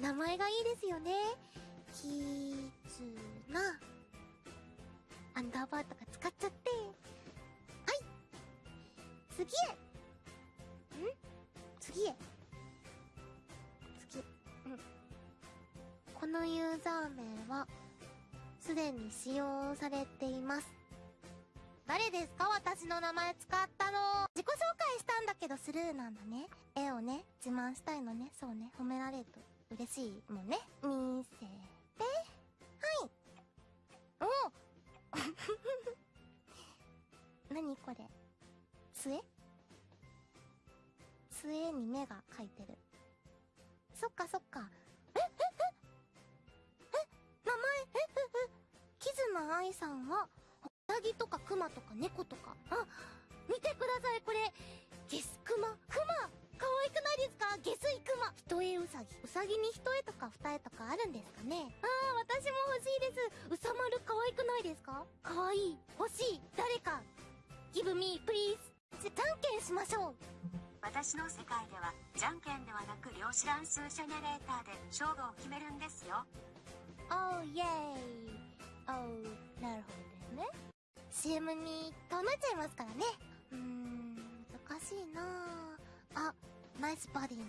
名前がいいですよね。きつな。アンダーバーとか使っちゃって。はい次へん？次へ次。うん。このユーザー名は、すでに使用されています。誰ですか？私の名前使ったの。自己紹介したんだけどスルーなんだね。絵をね、自慢したいのね。そうね。褒められると嬉しいもんね。見せて。はい。お何これ。杖杖に目が描いてる。そっかそっか。え、え、え、え、名前、え、え、え、キズナアイさんは、ウサギとかクマとか猫とか。あ、一重ウサギ。ウサギに一重とか二重とかあるんですかね？ああ、私も欲しいです。うさまる可愛くないですか？可愛い。欲しい。誰か。give me, please. じゃ、じゃんけんしましょう。私の世界ではじゃんけんではなく量子乱数ジェネレーターで勝負を決めるんですよおー、イェーイ。おー、なるほどですね。CM にとなっちゃいますからね。うーん、難しいなぁ。あ、ナイスバディな。